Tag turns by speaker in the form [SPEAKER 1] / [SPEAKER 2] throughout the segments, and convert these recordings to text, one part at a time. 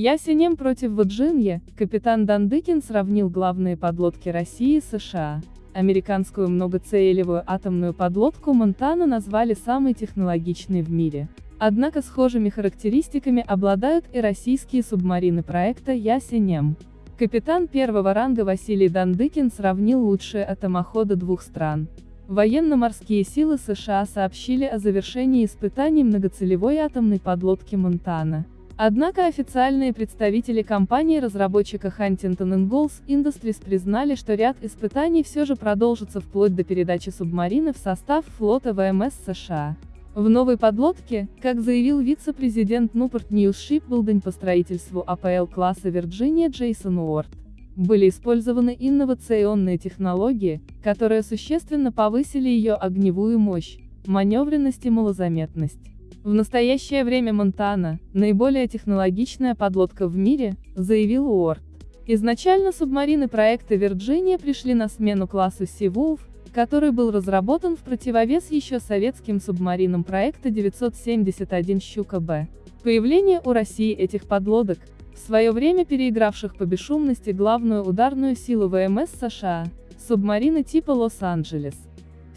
[SPEAKER 1] Ясенем против Ваджинья, капитан Дандыкин сравнил главные подлодки России и США. Американскую многоцелевую атомную подлодку Монтана назвали самой технологичной в мире. Однако схожими характеристиками обладают и российские субмарины проекта Ясенем. Капитан первого ранга Василий Дандыкин сравнил лучшие атомоходы двух стран. Военно-морские силы США сообщили о завершении испытаний многоцелевой атомной подлодки Монтана. Однако официальные представители компании-разработчика Huntington Ingalls Industries признали, что ряд испытаний все же продолжится вплоть до передачи субмарины в состав флота ВМС США. В новой подлодке, как заявил вице-президент Newport News Shipbuilding по строительству АПЛ-класса Virginia Джейсон Уорд, были использованы инновационные технологии, которые существенно повысили ее огневую мощь, маневренность и малозаметность. В настоящее время Монтана – наиболее технологичная подлодка в мире, заявил Уорд. Изначально субмарины проекта Вирджиния пришли на смену классу Sea который был разработан в противовес еще советским субмаринам проекта 971 «Щука-Б». Появление у России этих подлодок, в свое время переигравших по бесшумности главную ударную силу ВМС США, субмарины типа Лос-Анджелес,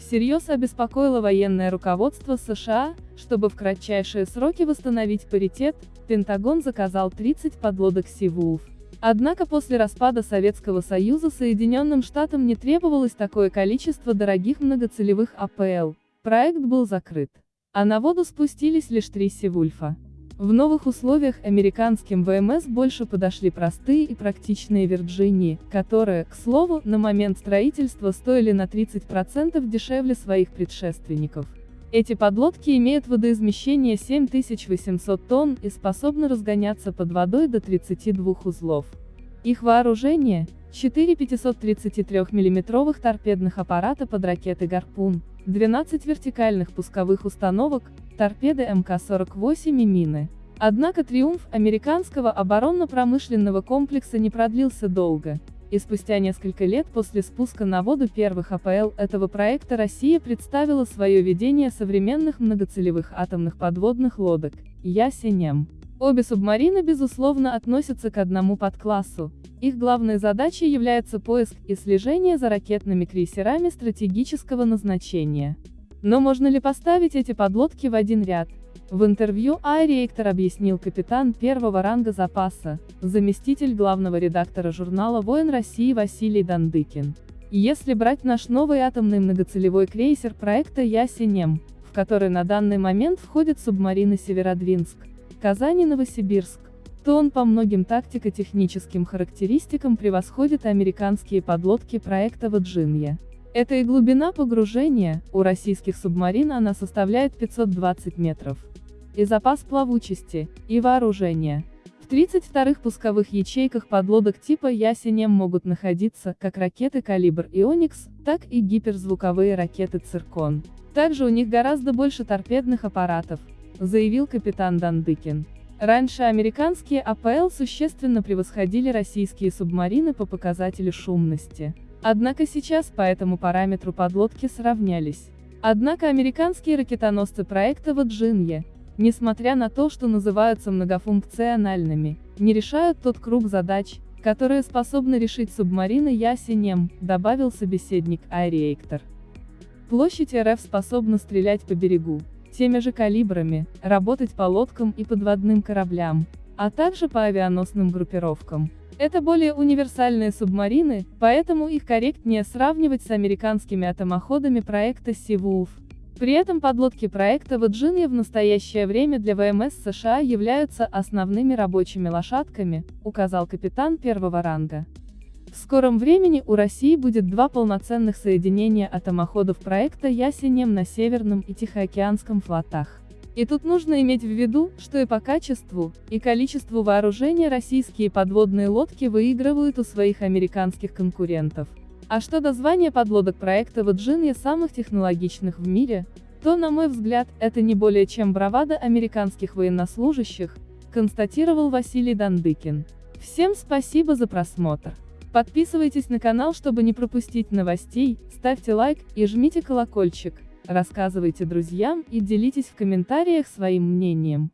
[SPEAKER 1] всерьез обеспокоило военное руководство США, чтобы в кратчайшие сроки восстановить паритет, Пентагон заказал 30 подлодок Sea Однако после распада Советского Союза Соединенным Штатам не требовалось такое количество дорогих многоцелевых АПЛ. Проект был закрыт. А на воду спустились лишь три Севульфа. В новых условиях американским ВМС больше подошли простые и практичные Вирджинии, которые, к слову, на момент строительства стоили на 30% дешевле своих предшественников. Эти подлодки имеют водоизмещение 7800 тонн и способны разгоняться под водой до 32 узлов. Их вооружение – 4 533 миллиметровых торпедных аппарата под ракеты «Гарпун», 12 вертикальных пусковых установок, торпеды МК-48 и мины. Однако триумф американского оборонно-промышленного комплекса не продлился долго, и спустя несколько лет после спуска на воду первых АПЛ этого проекта Россия представила свое видение современных многоцелевых атомных подводных лодок – Ясенем. Обе субмарины безусловно относятся к одному подклассу. Их главной задачей является поиск и слежение за ракетными крейсерами стратегического назначения. Но можно ли поставить эти подлодки в один ряд? В интервью Айреектор объяснил капитан первого ранга запаса, заместитель главного редактора журнала «Воин России» Василий Дандыкин. Если брать наш новый атомный многоцелевой крейсер проекта «Ясенем», в который на данный момент входят субмарины «Северодвинск», Казань и Новосибирск, то он по многим тактико-техническим характеристикам превосходит американские подлодки проекта «Ваджинья». Это и глубина погружения, у российских субмарин она составляет 520 метров. И запас плавучести, и вооружения. В 32-х пусковых ячейках подлодок типа «Ясенем» могут находиться как ракеты «Калибр» и «Оникс», так и гиперзвуковые ракеты «Циркон». Также у них гораздо больше торпедных аппаратов, заявил капитан Дандыкин. Раньше американские АПЛ существенно превосходили российские субмарины по показателю шумности. Однако сейчас по этому параметру подлодки сравнялись. Однако американские ракетоносцы проекта Ваджинья, несмотря на то, что называются многофункциональными, не решают тот круг задач, которые способны решить субмарины Ясенем, добавил собеседник Айриэктор. Площадь РФ способна стрелять по берегу, теми же калибрами, работать по лодкам и подводным кораблям, а также по авианосным группировкам. Это более универсальные субмарины, поэтому их корректнее сравнивать с американскими атомоходами проекта Sea При этом подлодки проекта Virginia в настоящее время для ВМС США являются основными рабочими лошадками, указал капитан первого ранга. В скором времени у России будет два полноценных соединения атомоходов проекта Ясенем на Северном и Тихоокеанском флотах. И тут нужно иметь в виду, что и по качеству, и количеству вооружения российские подводные лодки выигрывают у своих американских конкурентов. А что до звания подлодок проекта Virginia самых технологичных в мире, то, на мой взгляд, это не более чем бравада американских военнослужащих, констатировал Василий Дандыкин. Всем спасибо за просмотр. Подписывайтесь на канал, чтобы не пропустить новостей, ставьте лайк и жмите колокольчик, рассказывайте друзьям и делитесь в комментариях своим мнением.